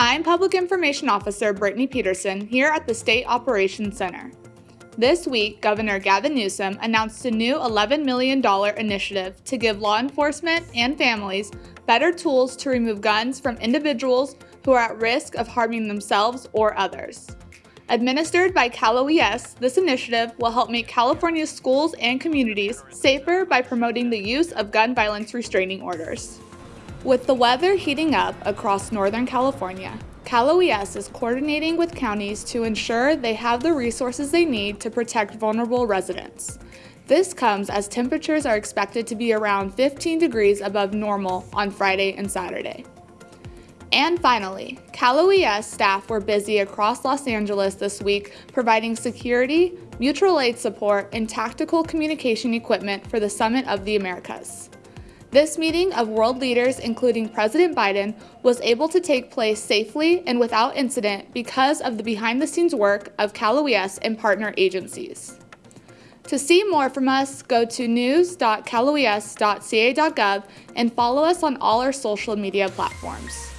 I'm Public Information Officer Brittany Peterson here at the State Operations Center. This week, Governor Gavin Newsom announced a new $11 million initiative to give law enforcement and families better tools to remove guns from individuals who are at risk of harming themselves or others. Administered by Cal OES, this initiative will help make California's schools and communities safer by promoting the use of gun violence restraining orders. With the weather heating up across Northern California, Cal OES is coordinating with counties to ensure they have the resources they need to protect vulnerable residents. This comes as temperatures are expected to be around 15 degrees above normal on Friday and Saturday. And finally, Cal OES staff were busy across Los Angeles this week providing security, mutual aid support, and tactical communication equipment for the Summit of the Americas. This meeting of world leaders, including President Biden, was able to take place safely and without incident because of the behind-the-scenes work of Cal OES and partner agencies. To see more from us, go to news.caloes.ca.gov and follow us on all our social media platforms.